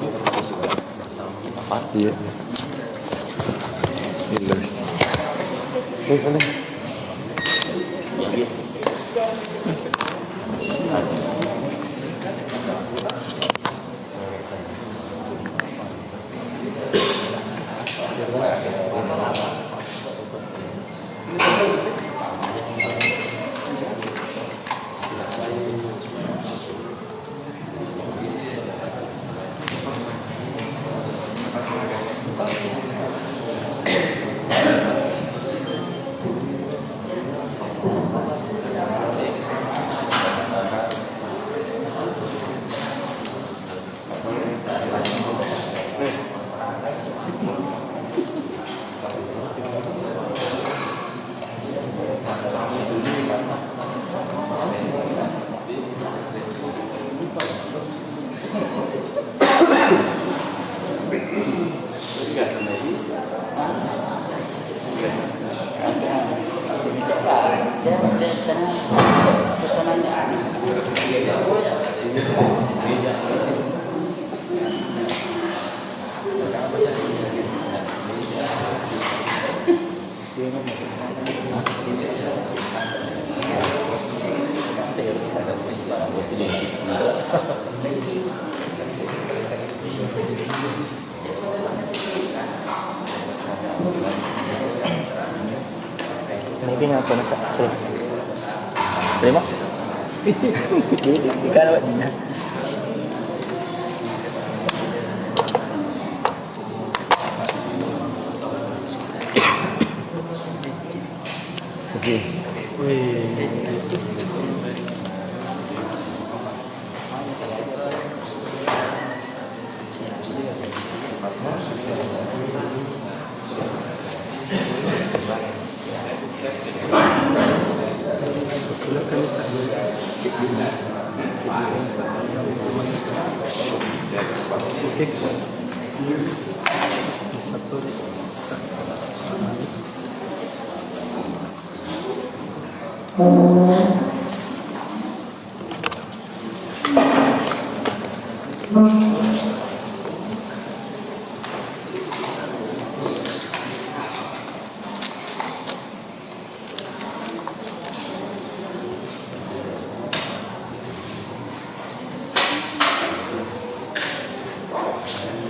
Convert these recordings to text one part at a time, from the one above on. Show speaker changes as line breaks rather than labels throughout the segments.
Iya. Iya. iya ini. Nga ako naka... Sorry. Terima? Di, di,
Yeah.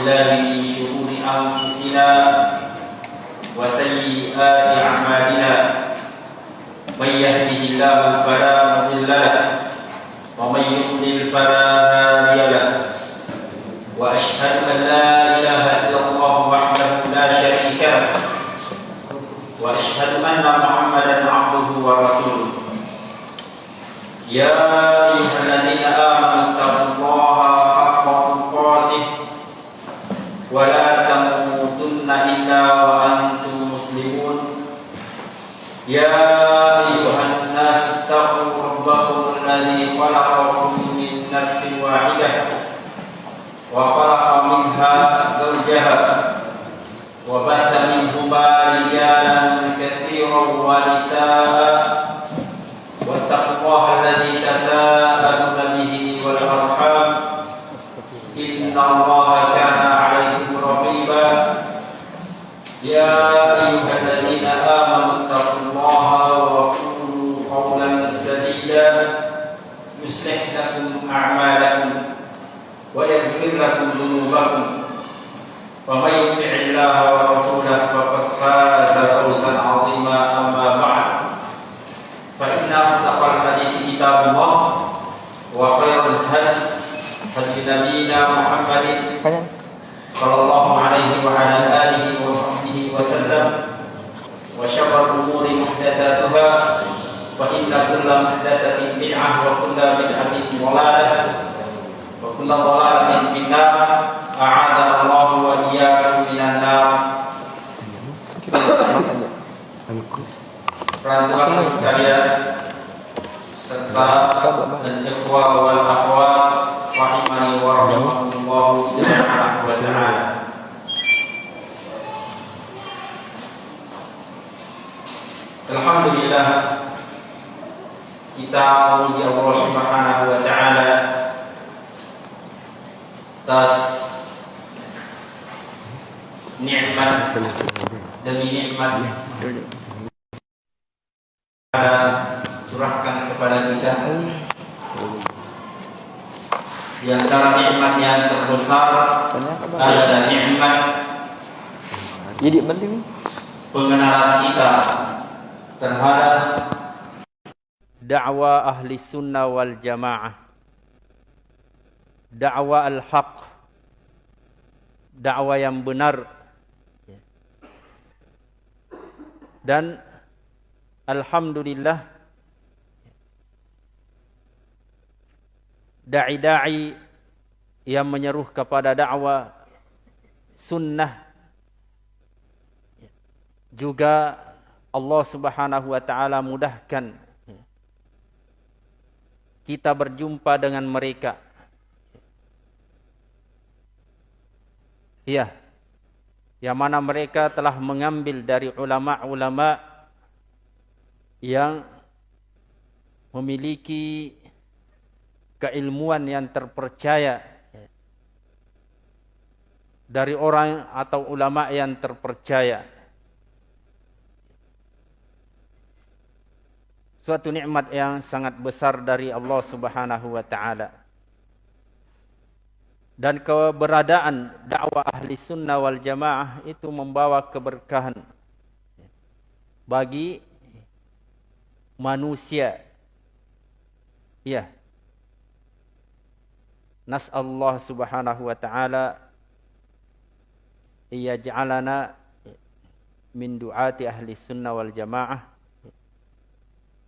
بالله من شرور أنفسنا وسيئات أعمالنا. من يهده الله فلا مضل له ومن يضلل فلا هادي له. وأشهد أن لا واحدة وخلق منها زوجها Khá. Subhanahu wa ta'ala. Alhamdulillah kita memuji Allah Subhanahu wa taala atas nikmat demi nikmat Ta'ala curahkan kepada kita di antara nikmat yang terbesar adalah nikmat
Jadi penting.
pengenalan kita terhadap dakwah ahli sunnah wal jamaah. Dakwah al-haq. Dakwah yang benar. Dan alhamdulillah dai-dai yang menyeru kepada dakwah sunnah juga Allah Subhanahu wa taala mudahkan kita berjumpa dengan mereka. Iya. Yang mana mereka telah mengambil dari ulama-ulama yang memiliki keilmuan yang terpercaya dari orang atau ulama yang terpercaya. Suatu nikmat yang sangat besar dari Allah Subhanahu wa taala. Dan keberadaan dakwah ahli sunnah wal jamaah itu membawa keberkahan bagi manusia. Ya. Nas Allah Subhanahu wa taala iyaj'alana min du'ati ahli sunnah wal jamaah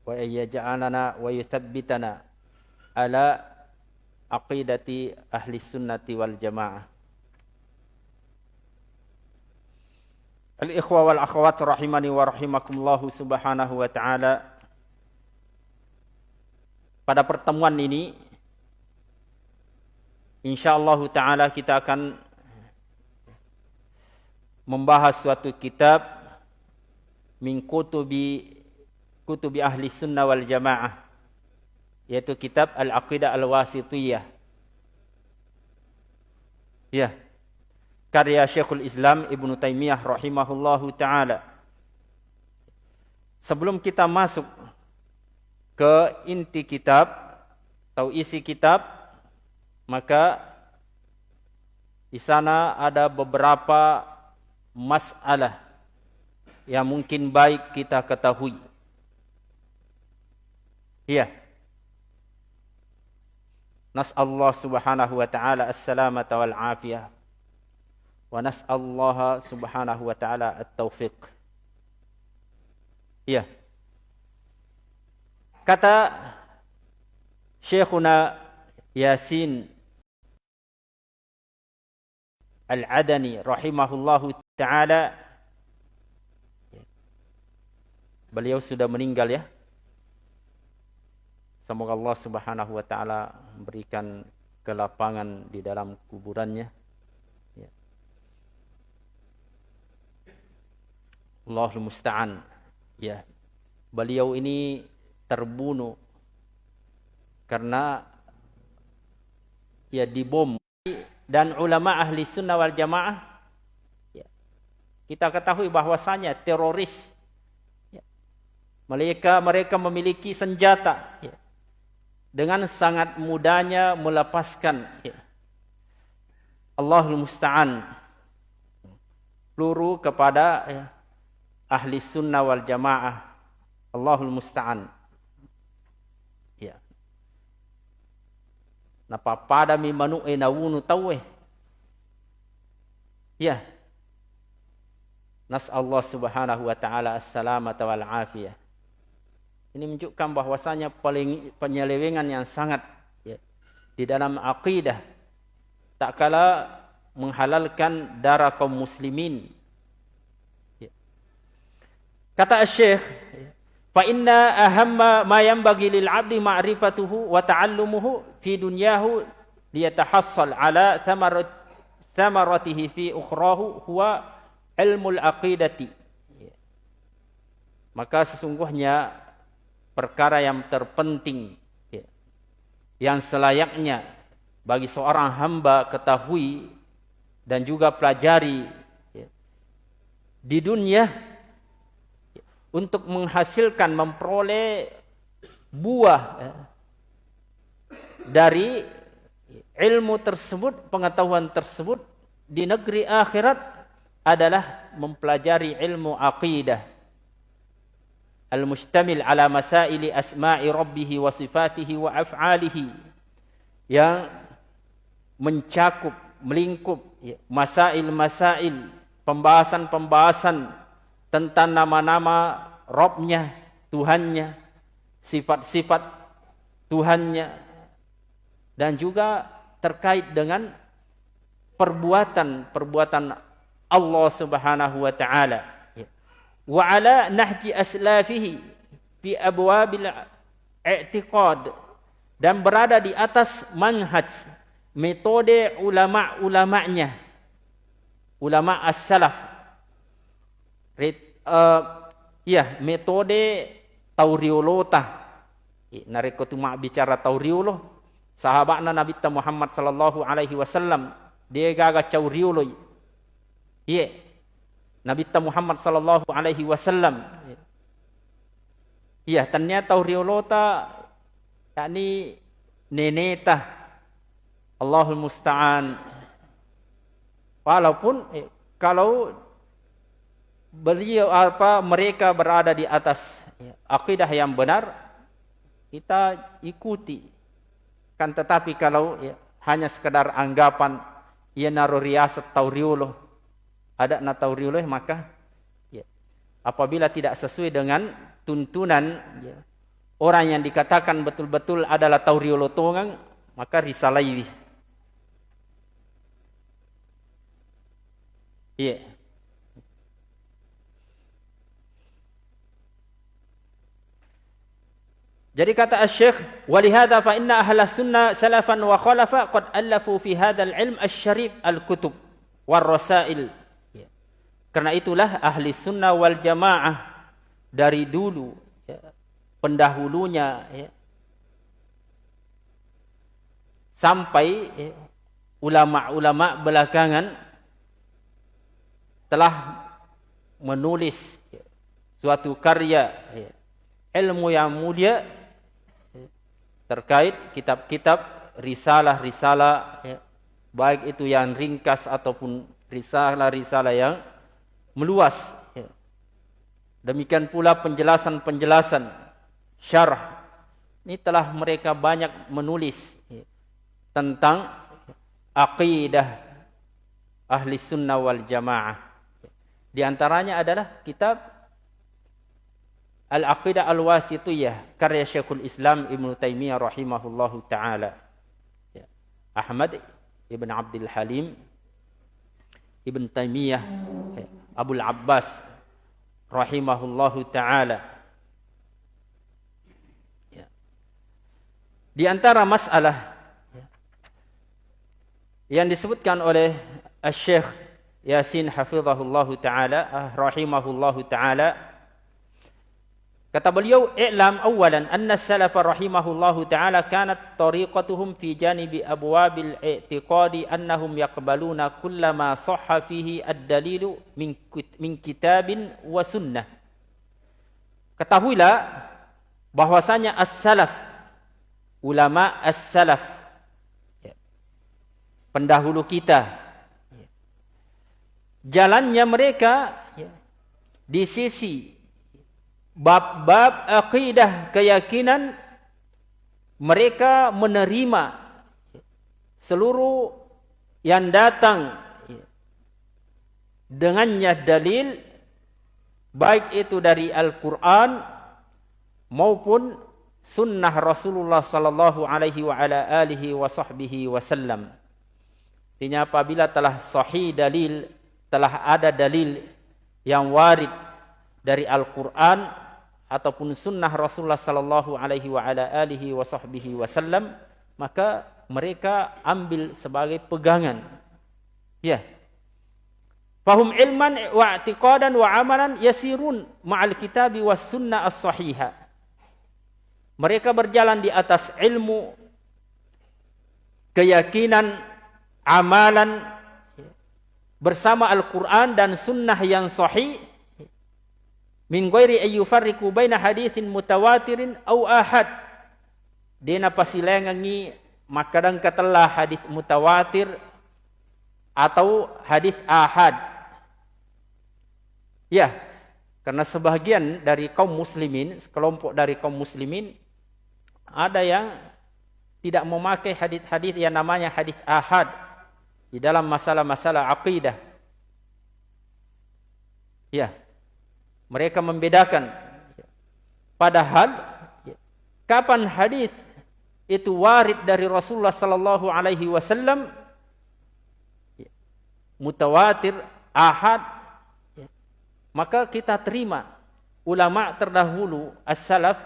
wa yaj'alana wa yuthabbitana ala aqidati ahli sunnati wal jamaah. Al-ikhwa wal akhwat rahimani wa rahimakumullah subhanahu wa ta'ala Pada pertemuan ini insyaallah taala kita akan membahas suatu kitab min kutubi kutubi ahli sunnah wal jamaah yaitu kitab Al-Aqidah Al-Wasitiyah. Ya. Karya Syekhul Islam Ibnu Taimiyah rahimahullahu taala. Sebelum kita masuk ke inti kitab atau isi kitab, maka di sana ada beberapa masalah yang mungkin baik kita ketahui. Iya. Nas'allah subhanahu wa ta'ala as-salamata wal afiyah. Wa nas'allah subhanahu wa ta'ala at-taufiq. Iya. Kata Syekhuna Yasin Al-Adani rahimahullahu ta'ala beliau sudah meninggal ya. Semoga Allah Subhanahu wa taala memberikan kelapangan di dalam kuburannya. Ya. Allahul musta'an. Ya. Beliau ini terbunuh karena ya dibom dan ulama ahli sunnah wal jamaah ya, kita ketahui bahwasanya teroris ya, mereka mereka memiliki senjata ya, dengan sangat mudahnya melepaskan ya, Allahul musta'an peluru kepada ya, ahli sunnah wal jamaah Allahul musta'an Napa pada mi manu e nawunu tawe. Ya. Nas Allah Subhanahu wa taala as-salamata wal afiyah. Ini menunjukkan bahwasanya paling penyelewengan yang sangat ya, di dalam akidah tak kala menghalalkan darah kaum muslimin. Ya. Kata Syekh, Fa inna ahamma ma yanbaghi lil 'abdi ma'rifatuhu wa ta'allumuhu fi dunyahu liyatahassal ala thamarat thamaratihi fi ukhrahu huwa ilmul aqidati. Maka sesungguhnya perkara yang terpenting ya, yang selayaknya bagi seorang hamba ketahui dan juga pelajari di dunia untuk menghasilkan memperoleh buah ya, dari ilmu tersebut, pengetahuan tersebut di negeri akhirat adalah mempelajari ilmu aqidah. Al-mustamil ala masaili asma'i rabbih wa sifatihi wa af'alihi. Yang mencakup melingkup ya, masail-masail pembahasan-pembahasan tentang nama-nama Robnya, Tuhannya, sifat-sifat Tuhannya, dan juga terkait dengan perbuatan-perbuatan Allah Subhanahu wa taala. Wa ala nahji aslafihi fi abwabil i'tiqad dan berada di atas manhaj metode ulama-ulamanya ulama as-salaf uh, ya metode tauriolota nareko tu mak bicara tauriolo sahabatna nabi Muhammad sallallahu alaihi wasallam dia gaga cauriolo iya nabi Muhammad sallallahu alaihi wasallam. Iya ternyata tauriolota yakni neneta Allahul musta'an. Walaupun eh, kalau beliau apa mereka berada di atas ya, akidah yang benar kita ikuti kan tetapi kalau ya, hanya sekedar anggapan ia naruh riasat ada na tauriuloh maka ya, apabila tidak sesuai dengan tuntunan ya, orang yang dikatakan betul-betul adalah tauriuloh tongang maka risalaiwi iya yeah. Jadi kata Asy-Syaikh, "Walihada fa inna ahla sunnah salafan wa khalafa qad allafu fi hadzal ilm asy-syarif al-kutub war rasail." Ya. Karena itulah ahli sunnah wal jamaah dari dulu ya, pendahulunya ya, sampai ya, ulama-ulama belakangan telah menulis ya, suatu karya ya, ilmu yang mulia terkait kitab-kitab risalah-risalah ya, baik itu yang ringkas ataupun risalah-risalah yang meluas ya. demikian pula penjelasan-penjelasan syarah ini telah mereka banyak menulis ya, tentang aqidah ahli sunnah wal jamaah di antaranya adalah kitab Al-Aqidah Al-Wasitiyah ya, karya Syekhul Islam Ibn Taimiyah rahimahullahu taala. Ya. Ahmad Ibn Abdul Halim Ibn Taimiyah ya. Abdul Abbas rahimahullahu taala. Ya. Di antara masalah ya, yang disebutkan oleh Syekh Yasin hafizahullahu taala ah, rahimahullahu taala kata beliau i'lam awalan anna salaf rahimahullah taala kanat tariqatuhum fi janibi abwabil i'tiqadi annahum yaqbaluna kullama sahha fihi ad-dalilu min min kitabin wa sunnah. Ketahuilah bahwasanya as-salaf ulama as-salaf ya, pendahulu kita ya, jalannya mereka ya, di sisi bab-bab akidah keyakinan mereka menerima seluruh yang datang dengannya dalil baik itu dari Al-Quran maupun sunnah Rasulullah sallallahu alaihi wa ala alihi wa sahbihi wasallam. Artinya apabila telah sahih dalil, telah ada dalil yang warid dari Al-Qur'an ataupun sunnah Rasulullah sallallahu alaihi wa ala alihi wa sahbihi wasallam, maka mereka ambil sebagai pegangan. Ya. Fahum ilman wa i'tiqadan wa amalan yasirun ma'al kitabi was sunnah as-sahihah. Mereka berjalan di atas ilmu, keyakinan, amalan bersama Al-Quran dan sunnah yang sahih min ghairi ayyufarriqu baina hadithin mutawatirin au ahad dina pasilengangi makadang katelah hadis mutawatir atau hadis ahad ya karena sebagian dari kaum muslimin sekelompok dari kaum muslimin ada yang tidak memakai hadis-hadis yang namanya hadis ahad di dalam masalah-masalah akidah. Ya. Mereka membedakan. Padahal kapan hadis itu warid dari Rasulullah sallallahu alaihi wasallam? Mutawatir ahad. Maka kita terima. Ulama terdahulu as-salaf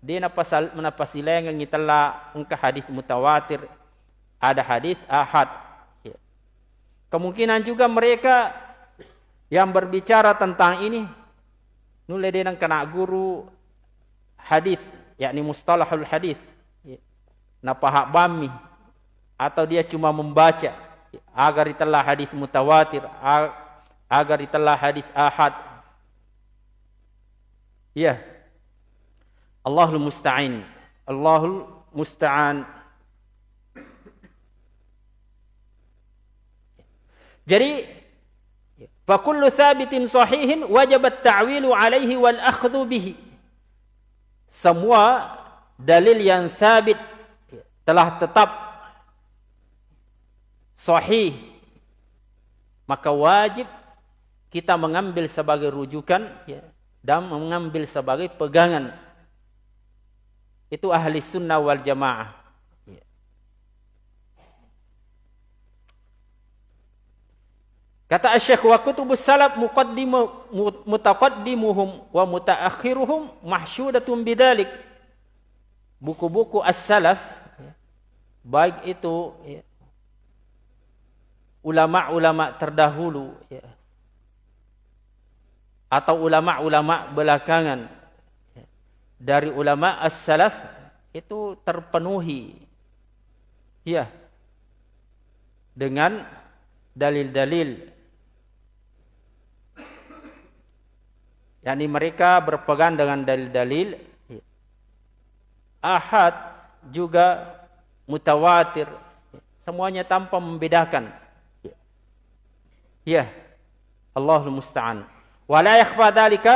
dia napasal menapasilengan ngitala engka hadis mutawatir. Ada hadis ahad. Kemungkinan juga mereka yang berbicara tentang ini nule dia nang kena guru hadis yakni mustalahul hadis ya. napahak bami atau dia cuma membaca agar itelah hadis mutawatir agar itelah hadis ahad ya Allahul musta'in. Allahul musta'an. Jadi fa kullu thabitin sahihin wajib at-ta'wilu alaihi wal akhdhu bihi. Semua dalil yang sabit telah tetap sahih maka wajib kita mengambil sebagai rujukan ya, dan mengambil sebagai pegangan itu ahli sunnah wal jamaah. Kata Syekh wa kutubus salaf muqaddimu mutaqaddimuhum wa mutaakhiruhum mahsyudatun bidzalik. Buku-buku as-salaf baik itu ulama-ulama terdahulu atau ulama-ulama belakangan dari ulama as-salaf itu terpenuhi ya dengan dalil-dalil yakni mereka berpegang dengan dalil-dalil. Ahad juga mutawatir. Semuanya tanpa membedakan. Ya. Allahul musta'an. Wala yakhfa dzalika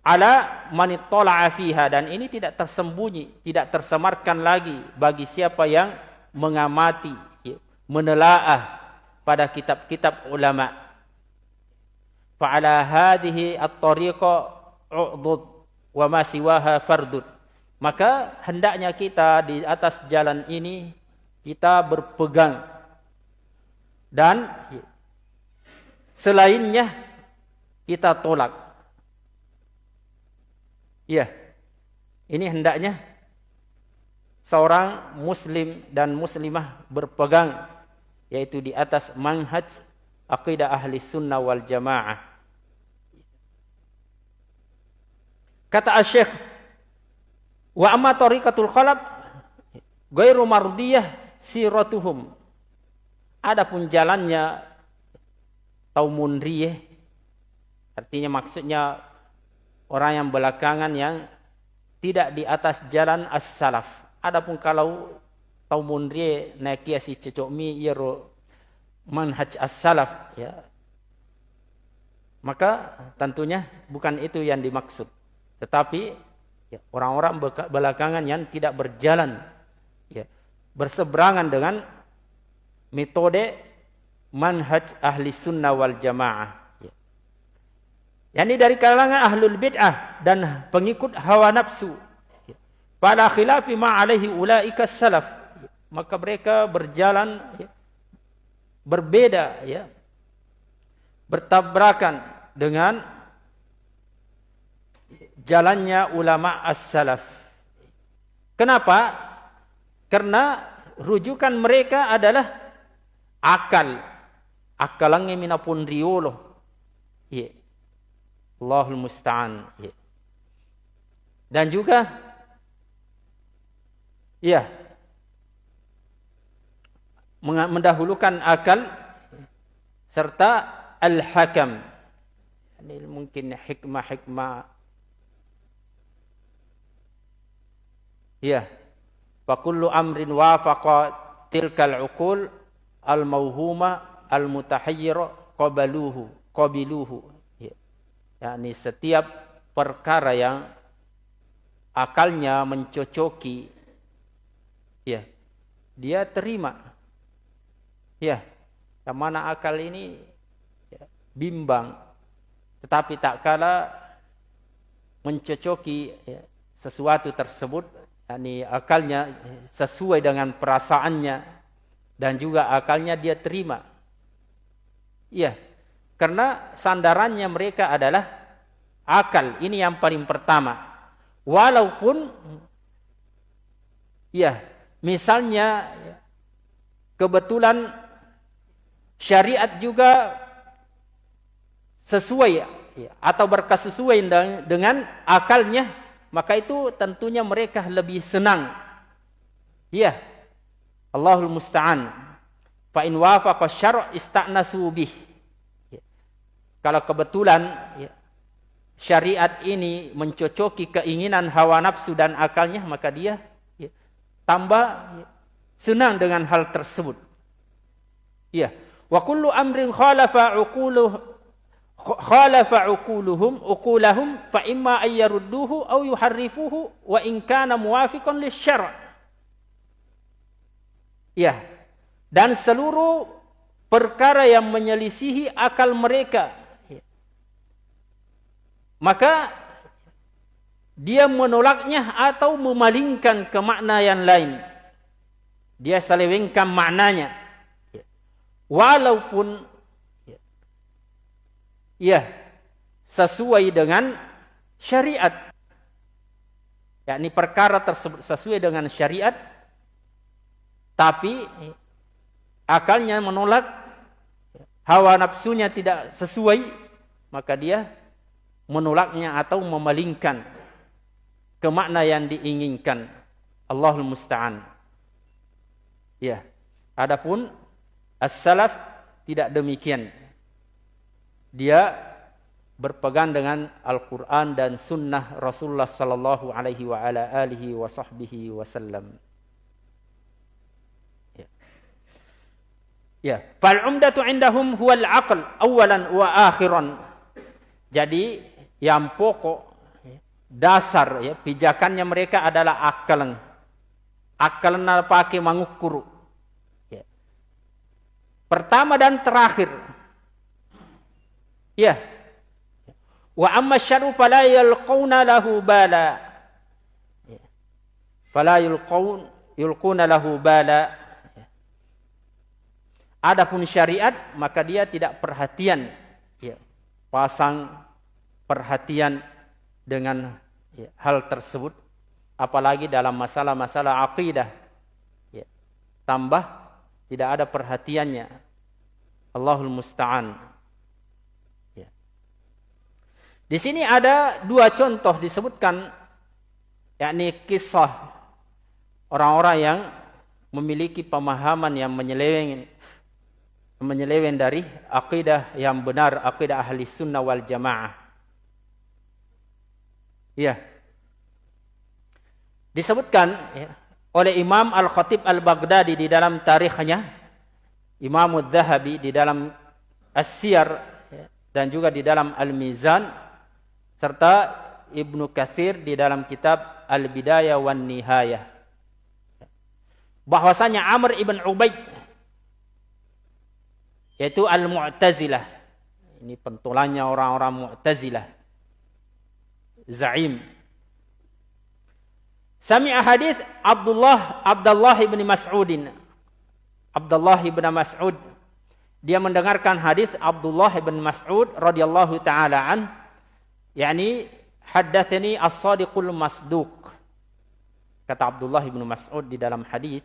ala manittala'a fiha. Dan ini tidak tersembunyi, tidak tersemarkan lagi bagi siapa yang mengamati, ya, menelaah pada kitab-kitab ulama. Fa'ala hadhihi at-tariqa u'dud wa ma siwaha fardud. Maka hendaknya kita di atas jalan ini kita berpegang dan selainnya kita tolak Iya. Ini hendaknya seorang muslim dan muslimah berpegang yaitu di atas manhaj aqidah ahli sunnah wal jamaah. Kata Syekh, wa amma tariqatul khalaf ghairu mardiyah siratuhum. Adapun jalannya taumundriyah artinya maksudnya orang yang belakangan yang tidak di atas jalan as-salaf. Adapun kalau taumundriyah naik si cocok mi yero manhaj as-salaf ya maka tentunya bukan itu yang dimaksud tetapi ya, orang-orang belakangan yang tidak berjalan ya berseberangan dengan metode manhaj ahli sunnah wal jamaah ya. Dari kalangan ahlul bid'ah dan pengikut hawa nafsu ya. pada khilafi ma alaihi ulaika salaf ya. maka mereka berjalan ya, berbeda ya bertabrakan dengan jalannya ulama as-salaf. Kenapa? Karena rujukan mereka adalah akal. Akalangnya minapun riolo. Ya. Allahul musta'an. Ya. Dan juga ya mendahulukan akal serta al-hakam. Ini mungkin hikmah-hikmah. Ya. Fa kullu amrin wafaqa tilkal uqul al-mauhuma al-mutahayyira qabaluhu qabiluhu. Ya. Yani setiap perkara yang akalnya mencocoki ya dia terima Ya, yang mana akal ini ya, bimbang, tetapi tak kala mencocoki ya, sesuatu tersebut, yakni akalnya sesuai dengan perasaannya dan juga akalnya dia terima. Iya, karena sandarannya mereka adalah akal. Ini yang paling pertama. Walaupun ya, misalnya kebetulan syariat juga sesuai ya, atau berkesesuaian dengan akalnya, maka itu tentunya mereka lebih senang. Ya. Allahul musta'an. Fa in wafaqa syar' ista'nasu bih. Ya. Kalau kebetulan ya, syariat ini mencocoki keinginan hawa nafsu dan akalnya, maka dia ya, tambah ya, senang dengan hal tersebut. Ya. Wa kullu amrin khalafa uquluh khalafa uquluhum uqulahum fa imma ay yarudduhu aw yuharrifuhu wa in kana muwafiqan lisyara'. Ya. Dan seluruh perkara yang menyelisihi akal mereka ya. maka dia menolaknya atau memalingkan ke makna yang lain. Dia selewengkan maknanya walaupun ya sesuai dengan syariat. Yakni perkara tersebut sesuai dengan syariat tapi akalnya menolak hawa nafsunya tidak sesuai maka dia menolaknya atau memalingkan ke makna yang diinginkan. Allahul musta'an. Ya adapun As-salaf tidak demikian. Dia berpegang dengan Al-Quran dan Sunnah Rasulullah Sallallahu Alaihi wa ala alihi wa sahbihi wasallam. Ya. Ya. Fal umdatu indahum huwal aql awalan wa akhiran. Jadi yang pokok dasar ya pijakannya mereka adalah akal. Akal pakai mengukur Pertama dan terakhir. Ya. Wa amma syarru fala yalquna lahu bala. Ya. Fala yulqun yulquna lahu bala. Ya. Adapun syariat maka dia tidak perhatian ya. Pasang perhatian dengan ya, hal tersebut apalagi dalam masalah-masalah akidah. Ya. Tambah tidak ada perhatiannya. Allahul musta'an. Ya. Di sini ada dua contoh disebutkan yakni kisah orang-orang yang memiliki pemahaman yang menyeleweng menyeleweng dari akidah yang benar, akidah ahli sunnah wal jamaah. Ya. Disebutkan ya, oleh Imam Al-Khatib Al-Baghdadi di dalam tarikhnya, Imam Al-Zahabi di dalam As-Siyar ya, dan juga di dalam Al-Mizan serta Ibnu Kathir di dalam kitab Al-Bidayah wan Nihayah. Bahwasanya Amr ibn Ubaid yaitu Al-Mu'tazilah. Ini pentolannya orang-orang Mu'tazilah. Zaim. Sami'a hadis Abdullah Abdullah bin Mas'udin. Abdullah bin Mas'ud. Dia mendengarkan hadis Abdullah bin Mas'ud radhiyallahu taala an. Yakni haddatsani as-sadiqul masduq. Kata Abdullah bin Mas'ud di dalam hadis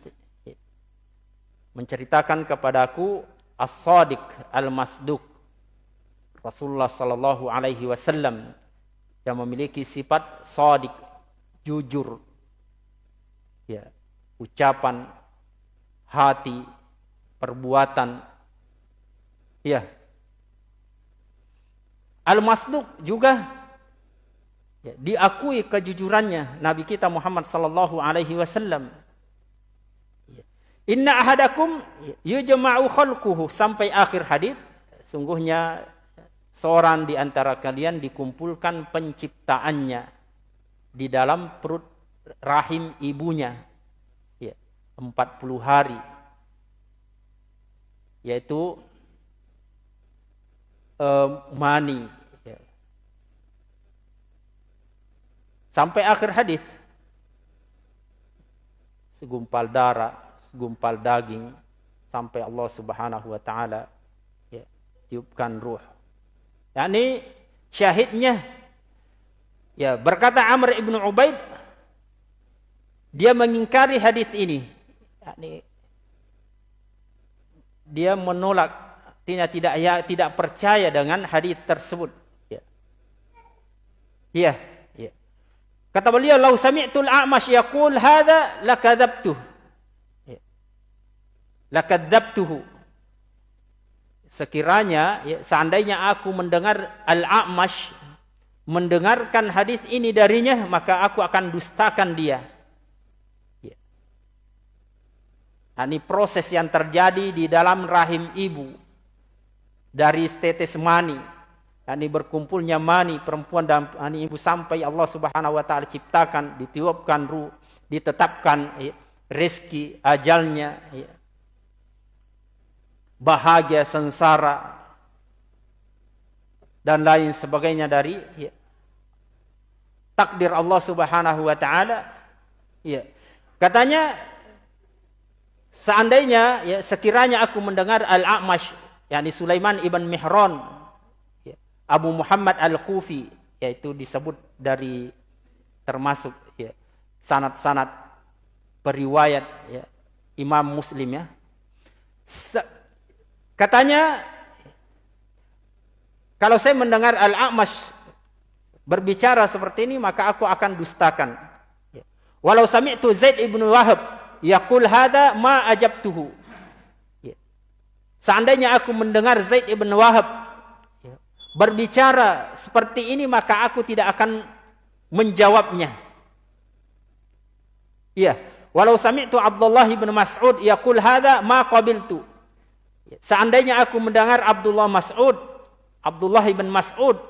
menceritakan kepadaku as-sadiq al-masduq. Rasulullah sallallahu alaihi wasallam yang memiliki sifat sadiq jujur ya ucapan hati perbuatan. Ya. Al-masduq juga ya, diakui kejujurannya Nabi kita Muhammad sallallahu alaihi wasallam. Inna ahadakum yujma'u khalquhu. Sampai akhir hadis sungguhnya seorang di antara kalian dikumpulkan penciptaannya di dalam perut rahim ibunya ya 40 hari yaitu uh, mani ya. sampai akhir hadis segumpal darah gumpal daging sampai Allah Subhanahu wa taala ya, tiupkan ruh. yakni syahidnya ya berkata Amr ibnu Ubaid dia mengingkari hadis ini. yakni dia menolak tidak tidak ya tidak percaya dengan hadis tersebut. Ya. Ya, ya. Kata beliau, "Lau sami'tul a'mash yaqul hadza lakadzabtuh." lakadzabtuhu sekiranya ya, seandainya aku mendengar al-a'mash mendengarkan hadis ini darinya maka aku akan dustakan dia ya. Nah, ini proses yang terjadi di dalam rahim ibu dari tetes mani. Ini berkumpulnya mani perempuan dan ini ibu sampai Allah Subhanahu wa taala ciptakan ditiupkan ruh ditetapkan ya, rezeki ajalnya ya bahagia sengsara dan lain sebagainya dari ya, takdir Allah Subhanahu wa taala. Ya. Katanya seandainya ya sekiranya aku mendengar Al-A'mash yakni Sulaiman ibn Mihran ya, Abu Muhammad Al-Kufi yaitu disebut dari termasuk ya sanad-sanad periwayat ya Imam Muslim ya Katanya, kalau saya mendengar Al-A'mash berbicara seperti ini, maka aku akan dustakan. Ya. Walau sami'tu Zaid ibn Wahab yaqul hada ma ajabtuhu. Ya. Seandainya aku mendengar Zaid ibn Wahab ya, berbicara seperti ini, maka aku tidak akan menjawabnya. Iya. Walau sami'tu Abdullah ibn Mas'ud yaqul hada ma qabiltu. Seandainya aku mendengar Abdullah Mas'ud, Abdullah ibn Mas'ud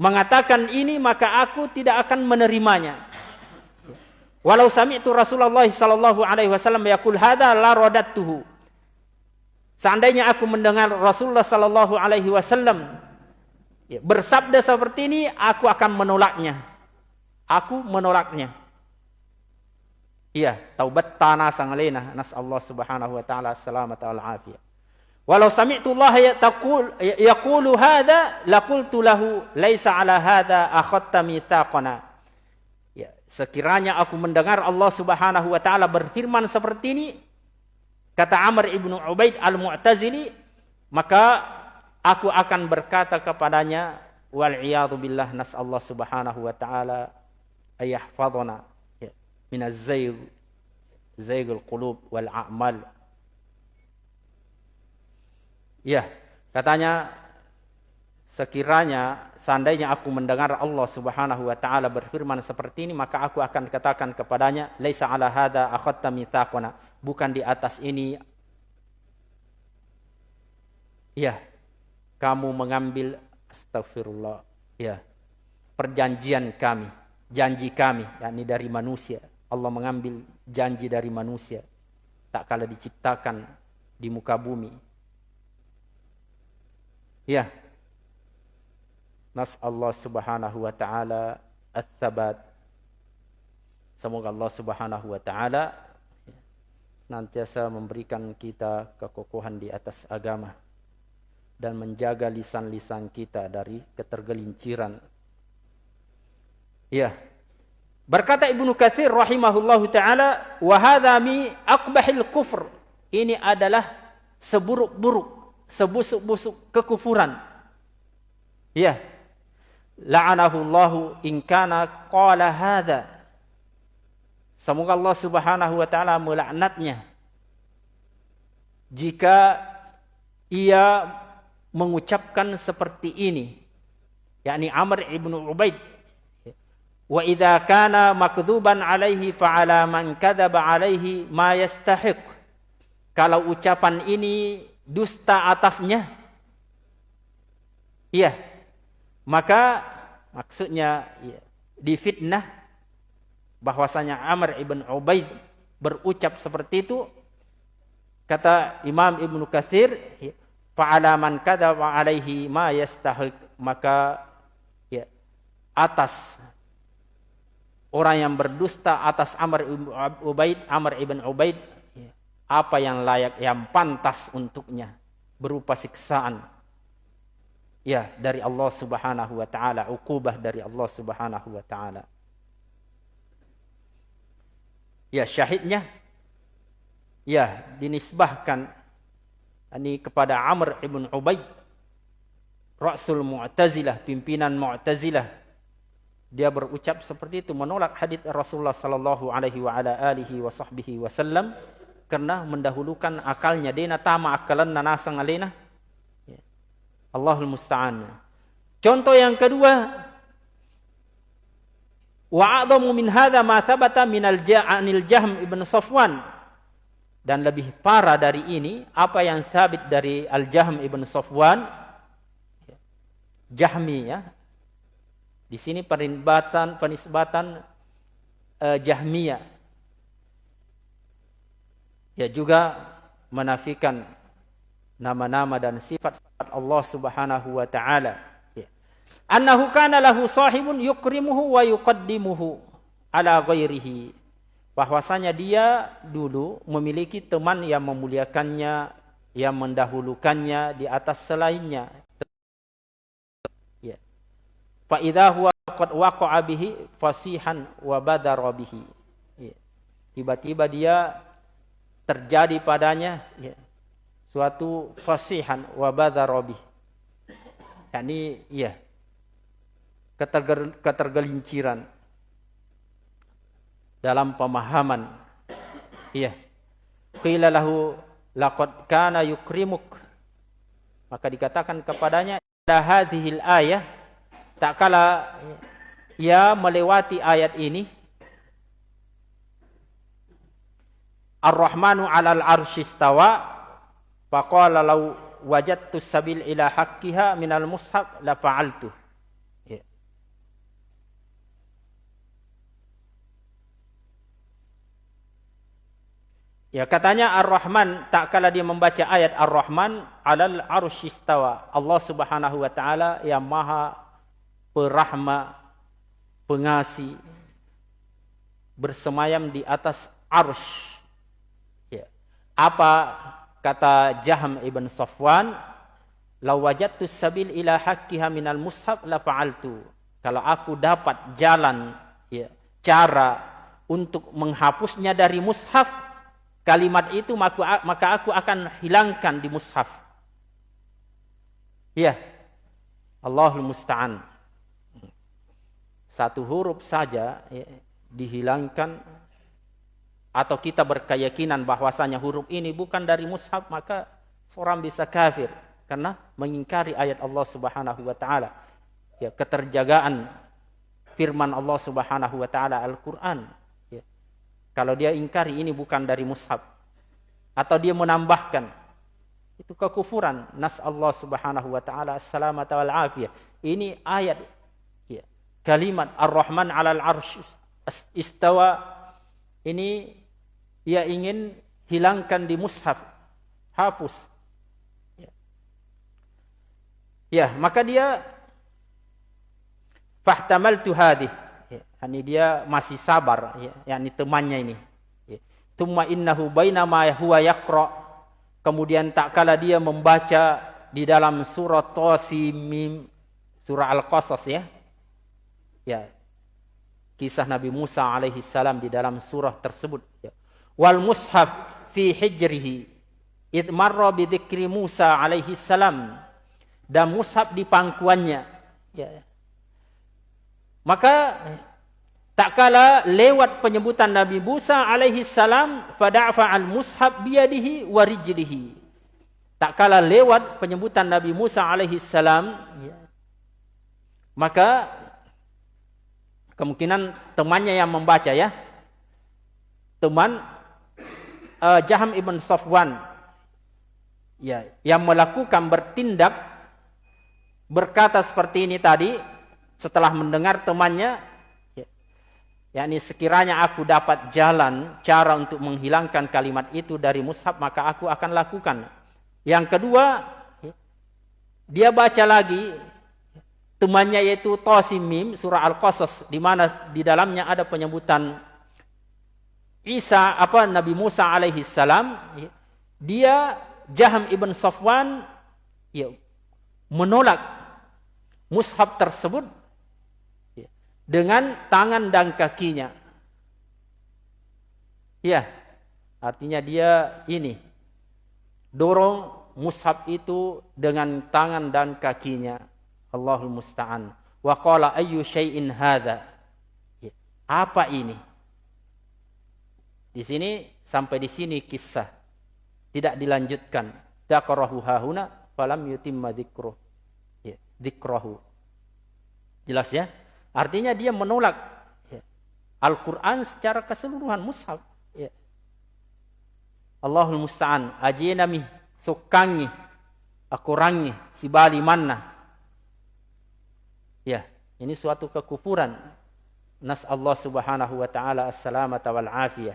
mengatakan ini maka aku tidak akan menerimanya. Walau sami'tu Rasulullah sallallahu alaihi wasallam yaqul hadza la radattuhu. Seandainya aku mendengar Rasulullah sallallahu alaihi wasallam bersabda seperti ini, aku akan menolaknya. Aku menolaknya. Iya, taubat tanah sangalena nas Allah Subhanahu wa taala selamat wal afiyah. Walau sami'tu Allah taqul yaqulu hadza laqultu lahu laisa ala hadza akhadta. Ya, sekiranya aku mendengar Allah Subhanahu wa taala berfirman seperti ini, kata Amr ibnu Ubaid al-Mu'tazili, maka aku akan berkata kepadanya, wal iyadu billah nas Allah Subhanahu wa taala ayahfadhana ya, minaz zayg zaygul qulub wal a'mal. Ya, katanya sekiranya seandainya aku mendengar Allah Subhanahu wa taala berfirman seperti ini maka aku akan katakan kepadanya laisa ala hada akhadta mitsaqana bukan di atas ini. Ya kamu mengambil astagfirullah ya perjanjian kami janji kami yakni dari manusia. Allah mengambil janji dari manusia. Tak kala diciptakan di muka bumi. Ya Nas Allah Subhanahu wa taala ats-tsabat. Semoga Allah Subhanahu wa taala nantiasa memberikan kita kekokohan di atas agama dan menjaga lisan-lisan kita dari ketergelinciran. Ya. Berkata Ibnu Katsir rahimahullahu taala, "Wa hadza mi aqbahil kufr." Ini adalah seburuk-buruk, sebusuk-busuk kekufuran. Ya, la'anahu Allahu in kana qala hadza. Semoga Allah Subhanahu wa taala melaknatnya jika ia mengucapkan seperti ini yakni Amr ibn Ubaid wa idza kana makdzuban alaihi fa ala man kadzaba alaihi ma yastahiq kalau ucapan ini dusta atasnya iya maka maksudnya ya, difitnah bahwasanya Amr ibn Ubaid berucap seperti itu kata Imam Ibnu Katsir ya, fa'ala man kadzaba alaihi ma yastahiq maka ya atas orang yang berdusta atas Amr ibn Ubaid Amr ibn Ubaid ya, apa yang layak yang pantas untuknya berupa siksaan ya dari Allah Subhanahu wa taala, ukubah dari Allah Subhanahu wa taala. Ya, syahidnya ya dinisbahkan ini kepada Amr ibn Ubaid Rasul Mu'tazilah, pimpinan Mu'tazilah. Dia berucap seperti itu menolak hadis Rasulullah sallallahu alaihi wa ala alihi wa sahbihi wasallam karena mendahulukan akalnya dena tama akalan nanasang alena Allahul musta'an. Contoh yang kedua, wa min hadza ma thabata min al-ja'anil Jahm ibn Safwan. Dan lebih parah dari ini apa yang sabit dari Al-Jahm ibn Safwan Jahmi ya. Di sini penisbatan penisbatan uh, Jahmiyah. Ya juga menafikan nama-nama dan sifat-sifat Allah Subhanahu wa taala. Ya. Annahu kana lahu sahibun yukrimuhu wa yuqaddimuhu ala ghairihi. Bahwasanya dia dulu memiliki teman yang memuliakannya, yang mendahulukannya di atas selainnya. Ya. Fa idza huwa qad waqa'a bihi fasihan wa badara bihi. Ya. Tiba-tiba dia terjadi padanya ya, suatu fasihan wa badarabi. Yani iya keterger, ketergelinciran dalam pemahaman. Iya. Qila lahu laqad kana yukrimuk. Maka dikatakan kepadanya la hadhil ayah tak kala ia melewati ayat ini Ar-Rahmanu 'alal arsyistawa Faqala law wajadtu sabil ila haqqiha minal mushaf la fa'altu. Ya. ya katanya Ar-Rahman tak kala dia membaca ayat Ar-Rahman alal arsyistawa. Allah Subhanahu wa taala yang maha perahma pengasih bersemayam di atas arsh. Ya. Apa Kata Jahm ibn Safwan, "Lau wajadtu sabil ila haqqiha minal mushaf la fa'altu." Kalau aku dapat jalan ya, cara untuk menghapusnya dari mushaf, kalimat itu maka, maka aku akan hilangkan di mushaf. Ya. Allahul musta'an. Satu huruf saja ya, dihilangkan atau kita berkeyakinan bahwasanya huruf ini bukan dari mushaf maka seorang bisa kafir karena mengingkari ayat Allah Subhanahu wa taala. Ya, keterjagaan firman Allah Subhanahu wa taala Al-Qur'an. Ya. Kalau dia ingkari ini bukan dari mushaf atau dia menambahkan itu kekufuran. Nas Allah Subhanahu wa taala as-salamat wal afiyah. Ini ayat ya. Kalimat Ar-Rahman 'alal 'arsy istawa ini ia ingin hilangkan di mushaf. Hapus. Ya, ya maka dia fahtamaltu hadih ya, ini dia masih sabar ya, yakni temannya ini ya. Tumma innahu bainama huwa yaqra kemudian tak kala dia membaca di dalam surah Tasimim surah Al-Qasas ya ya kisah Nabi Musa alaihi salam di dalam surah tersebut ya. Wal mushaf fi hijrihi. Id marra bi Musa alaihi salam. Dan mushaf di pangkuannya. Ya. Maka tak kala lewat penyebutan Nabi Musa alaihi salam fada'fa al mushaf biyadihi wa rijlihi. Tak kala lewat penyebutan Nabi Musa alaihi salam ya, maka kemungkinan temannya yang membaca ya. Teman uh, Jaham ibn Safwan. Ya yang melakukan bertindak berkata seperti ini tadi setelah mendengar temannya ya, yakni sekiranya aku dapat jalan cara untuk menghilangkan kalimat itu dari mushaf maka aku akan lakukan. Yang kedua ya, dia baca lagi temannya yaitu Tasimim surah Al-Qasas di mana di dalamnya ada penyebutan Isa apa Nabi Musa alaihi salam ya, dia Jaham ibn Safwan ya, menolak mushaf tersebut dengan tangan dan kakinya. Ya, artinya dia ini dorong mushaf itu dengan tangan dan kakinya. Allahul musta'an. Wa qala ayyu syai'in hadza? Ya, apa ini? Di sini sampai di sini kisah tidak dilanjutkan. Dzakarahu hahuna falam yutimma dzikruh. Ya. Jelas ya? Artinya dia menolak ya, Al-Quran secara keseluruhan mushaf. Ya. Allahul musta'an. Ajinami sukangi. Akurangi. Sibali manna. Ya. Ini suatu kekufuran. Nas Allah subhanahu wa ta'ala as-salamata wal afiyah.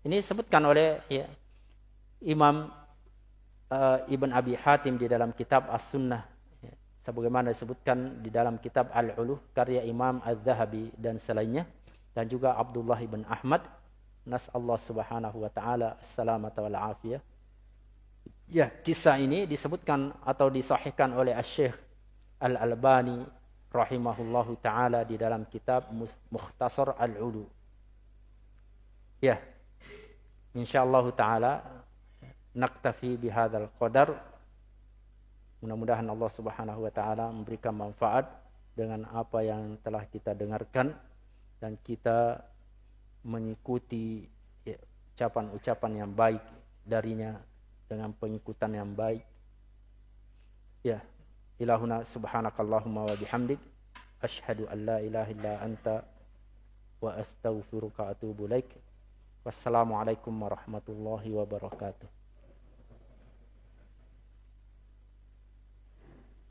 Ini disebutkan oleh ya, Imam uh, Ibn Abi Hatim di dalam kitab As-Sunnah. Sebagaimana disebutkan di dalam kitab Al-Uluh karya Imam Az-Zahabi dan selainnya. Dan juga Abdullah ibn Ahmad. Nas Allah Subhanahu wa taala assalamata wal afiyah. Ya kisah ini disebutkan atau disahihkan oleh Asy-Syaikh Al-Albani rahimahullahu taala di dalam kitab Mukhtasar Al-Ulu. Ya insyaallah taala naktafi bihadzal qadar Mudah-mudahan Allah Subhanahu wa taala memberikan manfaat dengan apa yang telah kita dengarkan dan kita mengikuti ucapan-ucapan yang baik darinya dengan pengikutan yang baik. Ya, ilahuna subhanakallahumma wa bihamdik asyhadu an la ilaha illa anta wa astaghfiruka atubu ilaik. Wassalamualaikum warahmatullahi wabarakatuh.